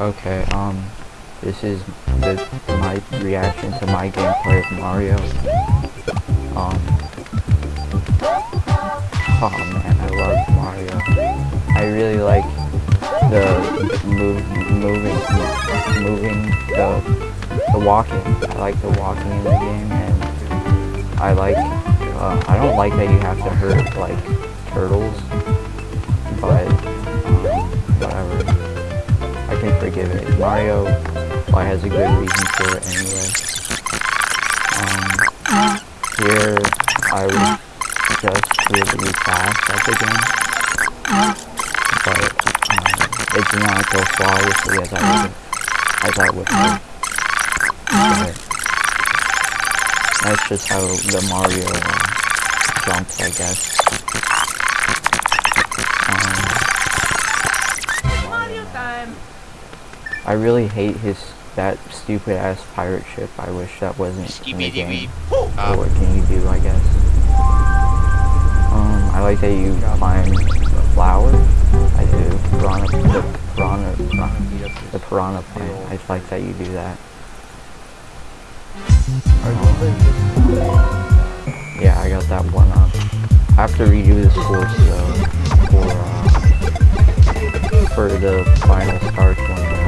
Okay, um, this is the, my reaction to my gameplay of Mario. Um, oh man, I love Mario. I really like the move, moving, moving, the, the walking. I like the walking in the game, and I like, uh, I don't like that you have to hurt, like, turtles, Forgive it. Mario, well, has a good reason for it anyway. Um, here, I was just really fast at the game, but um, it did not go flawlessly as I would, as I would hope. But that's just how the Mario uh, jumps, I guess. Um, Mario time. I really hate his that stupid ass pirate ship. I wish that wasn't in the game. Or what can you do, I guess. Um, I like that you climb the flower. I do. Piranha, the piranha, piranha, the piranha plant. I like that you do that. Yeah, I got that one up. I have to redo this course though for uh, for the final start one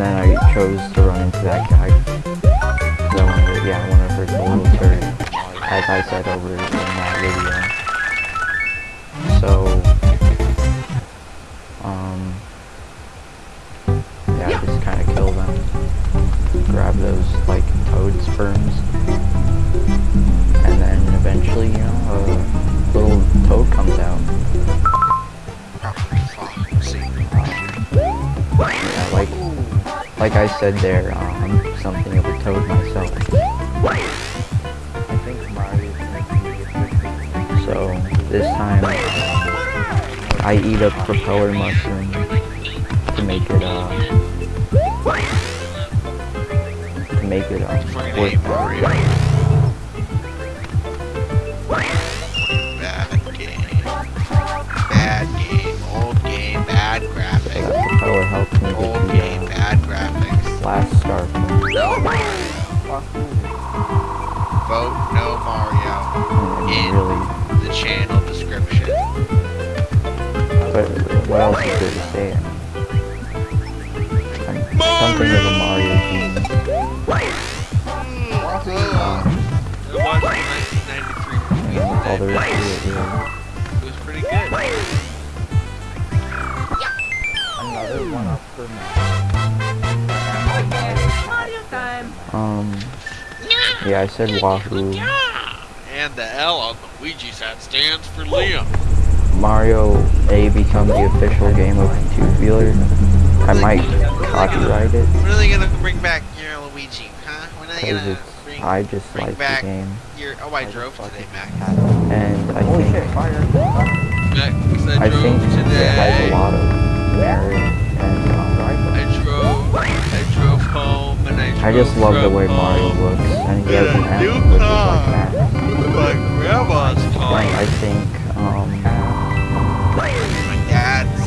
And then I chose to run into that guy. I wanted yeah, I wanted to hurt the little turret, as I said over in that video. So, like I said there, uh, I'm something of a toad myself. So, this time, I eat a propeller mushroom to make it, uh, to make it, um, worth Mario. Bad game. Bad game. Old game. Bad So graphics. that propeller helps me last star. No Vote no Mario in really, the channel description. but what else is there to say? Something of a Mario genius. The 1993 movie. all there is to it, really. It was pretty good. Another one up for Mario time. Um, yeah, I said Wahoo. And the L on the Ouija set stands for Liam. Mario A become the official game of two-wheeler. I might copyright it When are they gonna bring back your Luigi, huh? When are they because gonna bring I just bring like the game, your? Oh, I drove today, Mac. and I think Mac, 'cause I I drove think it has a lot of I just love the way Mario looks, and he has an with a new which is like my grandma's. I think, um, My dad's.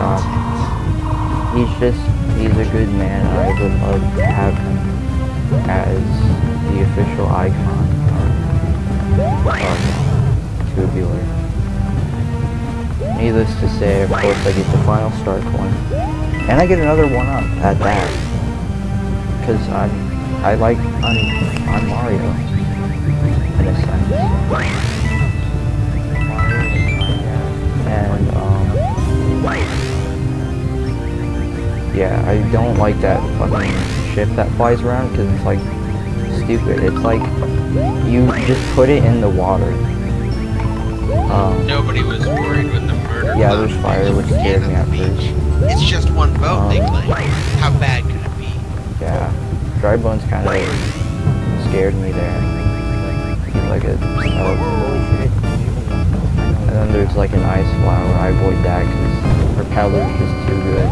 God, he's just, he's a good man. I would love to have him as the official icon of, of tubular. Needless to say, of course, I get the final star coin. And I get another one up at that. Because I'm, I like, I'm, I'm Mario. In a sense. And, um, yeah, I don't like that fucking ship that flies around because it's like stupid. It's like you just put it in the water. Um, Nobody was worried with the murder. Yeah, there's fire, which being scared on me at beach. It's just one boat, they Um, claim. How bad could it be? Yeah, dry bones kind of scared me there. Like a, oh, and then there's like an ice flower. I avoid that because propeller's just too good.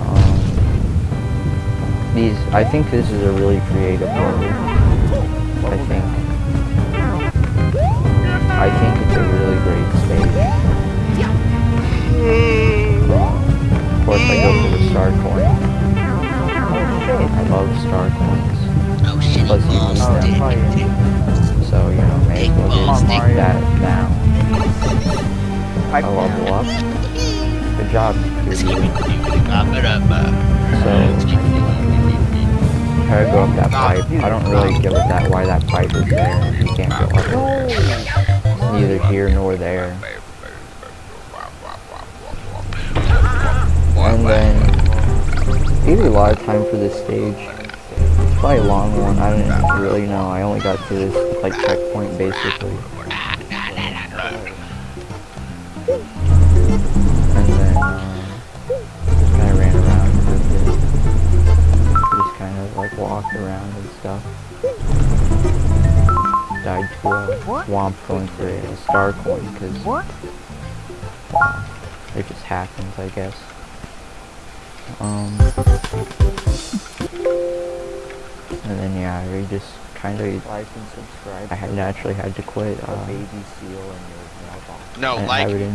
Um, these I think this is a really creative one. I think. I think it's a really great stage. Of course I go star coin. I love star coins. Oh shit, Plus you can stick. So, you know, may we'll get Mario. that now. I oh, level up. Good job, dude. So, try to go up that pipe. I don't really give a that why that pipe is there you can't go up. Neither here nor there. and then maybe a lot of time for this stage. It's probably a long one. I don't really know. I only got to this like checkpoint basically. And then uh, just kind of ran around for a bit. Just kind of like walked around and stuff. Died to a swamp going for a star coin because it just happens, I guess. Um, and then yeah, we just kind of Like and subscribe. I had naturally had to quit. A Uh, baby seal in your mailbox. No, I like, it in